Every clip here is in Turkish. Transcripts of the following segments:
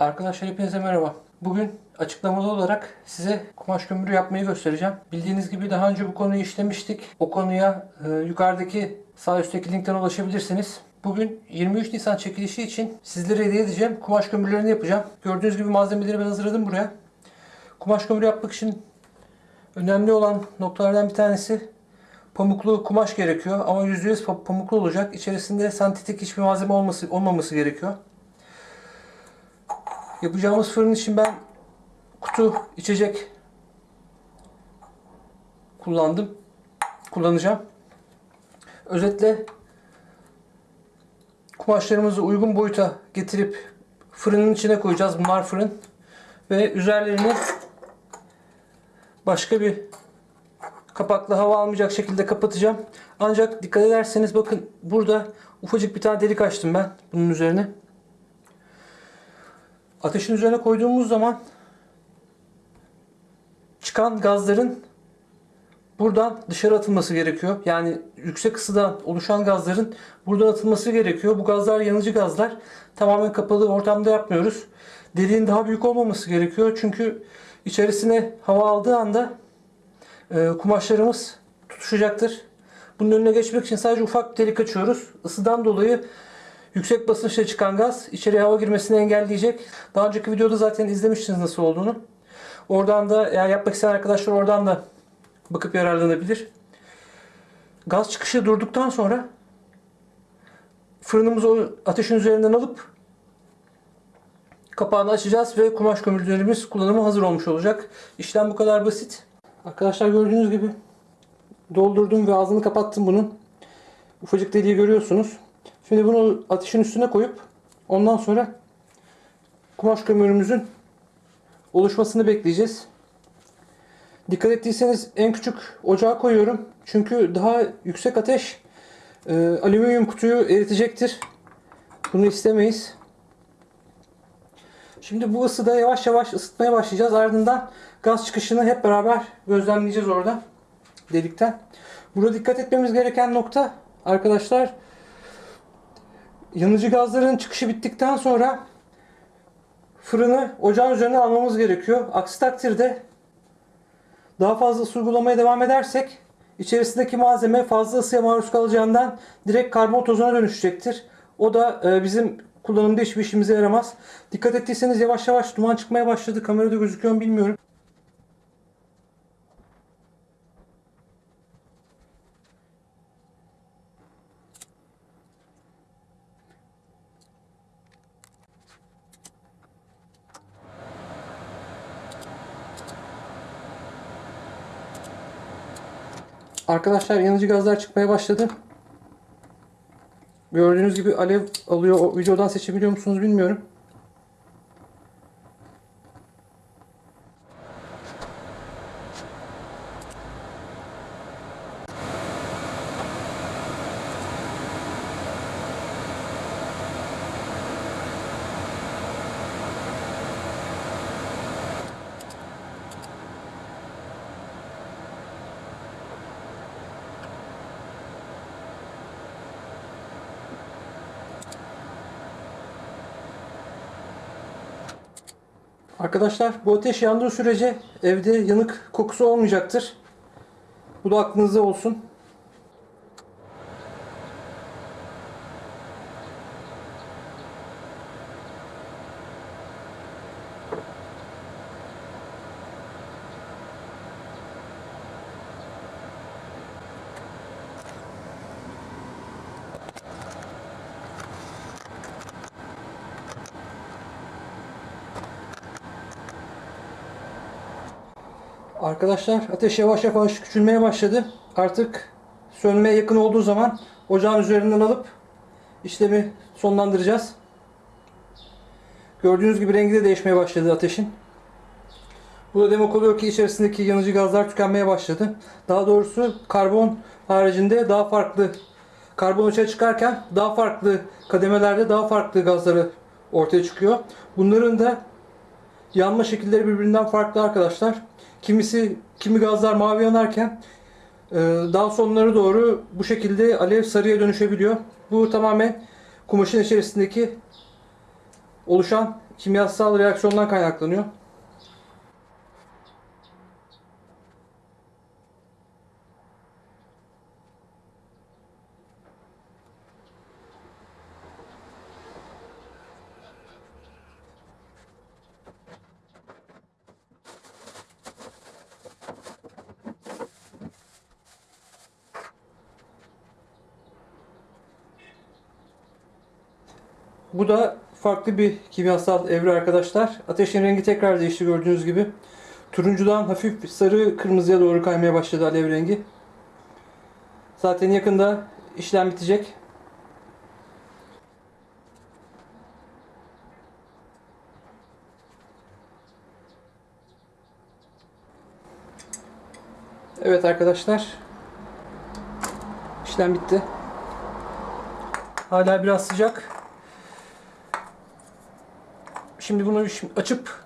Arkadaşlar hepinize merhaba. Bugün açıklamalı olarak size kumaş kömürü yapmayı göstereceğim. Bildiğiniz gibi daha önce bu konuyu işlemiştik. O konuya e, yukarıdaki sağ üstteki linkten ulaşabilirsiniz. Bugün 23 Nisan çekilişi için sizlere hediye edeceğim. Kumaş kömürlerini yapacağım. Gördüğünüz gibi malzemeleri ben hazırladım buraya. Kumaş kömürü yapmak için önemli olan noktalardan bir tanesi pamuklu kumaş gerekiyor. Ama %100 pa- pamuklu olacak. İçerisinde sentetik hiçbir malzeme olması, olmaması gerekiyor. Yapacağımız fırın için ben kutu içecek kullandım. Kullanacağım. Özetle kumaşlarımızı uygun boyuta getirip fırının içine koyacağız. Bunlar fırın. Ve üzerlerini başka bir kapakla hava almayacak şekilde kapatacağım. Ancak dikkat ederseniz bakın burada ufacık bir tane delik açtım ben bunun üzerine. Ateşin üzerine koyduğumuz zaman çıkan gazların buradan dışarı atılması gerekiyor. Yani yüksek ısıdan oluşan gazların buradan atılması gerekiyor. Bu gazlar yanıcı gazlar. Tamamen kapalı ortamda yapmıyoruz. Deliğin daha büyük olmaması gerekiyor. Çünkü içerisine hava aldığı anda e, kumaşlarımız tutuşacaktır. Bunun önüne geçmek için sadece ufak bir delik açıyoruz. Isıdan dolayı yüksek basınçla çıkan gaz içeriye hava girmesini engelleyecek. Daha önceki videoda zaten izlemiştiniz nasıl olduğunu. Oradan da eğer yapmak isteyen arkadaşlar oradan da bakıp yararlanabilir. Gaz çıkışı durduktan sonra fırınımızı ateşin üzerinden alıp kapağını açacağız ve kumaş kömürlerimiz kullanıma hazır olmuş olacak. İşlem bu kadar basit. Arkadaşlar gördüğünüz gibi doldurdum ve ağzını kapattım bunun. Ufacık deliği görüyorsunuz. Şimdi bunu ateşin üstüne koyup ondan sonra kumaş kömürümüzün oluşmasını bekleyeceğiz. Dikkat ettiyseniz en küçük ocağa koyuyorum. Çünkü daha yüksek ateş e, alüminyum kutuyu eritecektir. Bunu istemeyiz. Şimdi bu ısıda yavaş yavaş ısıtmaya başlayacağız. Ardından gaz çıkışını hep beraber gözlemleyeceğiz orada delikten. Burada dikkat etmemiz gereken nokta arkadaşlar yanıcı gazların çıkışı bittikten sonra fırını ocağın üzerine almamız gerekiyor. Aksi takdirde daha fazla ısı uygulamaya devam edersek içerisindeki malzeme fazla ısıya maruz kalacağından direkt karbon tozuna dönüşecektir. O da e, bizim kullanımda hiçbir işimize yaramaz. Dikkat ettiyseniz yavaş yavaş duman çıkmaya başladı. Kamerada gözüküyor mu bilmiyorum. Arkadaşlar yanıcı gazlar çıkmaya başladı. Gördüğünüz gibi alev alıyor. O videodan seçebiliyor musunuz bilmiyorum. Arkadaşlar bu ateş yandığı sürece evde yanık kokusu olmayacaktır. Bu da aklınızda olsun. Arkadaşlar ateş yavaş yavaş küçülmeye başladı. Artık sönmeye yakın olduğu zaman ocağın üzerinden alıp işlemi sonlandıracağız. Gördüğünüz gibi rengi de değişmeye başladı ateşin. Bu da demek oluyor ki içerisindeki yanıcı gazlar tükenmeye başladı. Daha doğrusu karbon haricinde daha farklı karbon açığa çıkarken daha farklı kademelerde daha farklı gazları ortaya çıkıyor. Bunların da yanma şekilleri birbirinden farklı arkadaşlar. Kimisi kimi gazlar mavi yanarken e, daha sonları doğru bu şekilde alev sarıya dönüşebiliyor. Bu tamamen kumaşın içerisindeki oluşan kimyasal reaksiyondan kaynaklanıyor. Bu da farklı bir kimyasal evre arkadaşlar. Ateşin rengi tekrar değişti gördüğünüz gibi. Turuncudan hafif sarı kırmızıya doğru kaymaya başladı alev rengi. Zaten yakında işlem bitecek. Evet arkadaşlar. İşlem bitti. Hala biraz sıcak. Şimdi bunu açıp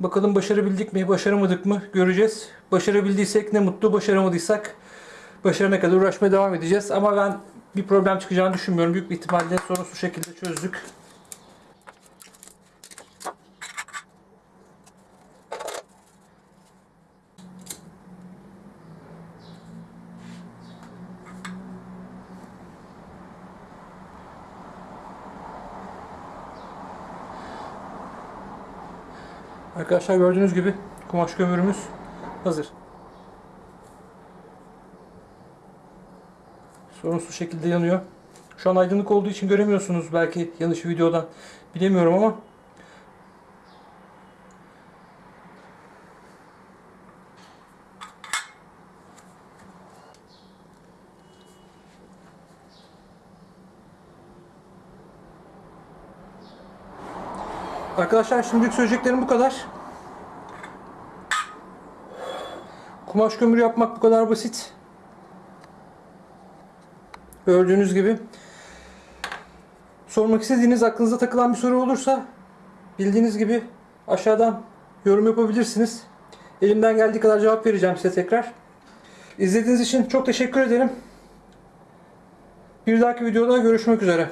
bakalım başarabildik mi, başaramadık mı göreceğiz. Başarabildiysek ne mutlu, başaramadıysak başarana kadar uğraşmaya devam edeceğiz. Ama ben bir problem çıkacağını düşünmüyorum. Büyük bir ihtimalle sorunsuz şekilde çözdük. Arkadaşlar gördüğünüz gibi kumaş kömürümüz hazır. Sorunsuz şekilde yanıyor. Şu an aydınlık olduğu için göremiyorsunuz belki yanlış videodan. Bilemiyorum ama Arkadaşlar şimdilik söyleyeceklerim bu kadar. Kumaş kömürü yapmak bu kadar basit. Gördüğünüz gibi. Sormak istediğiniz, aklınıza takılan bir soru olursa bildiğiniz gibi aşağıdan yorum yapabilirsiniz. Elimden geldiği kadar cevap vereceğim size tekrar. İzlediğiniz için çok teşekkür ederim. Bir dahaki videoda görüşmek üzere.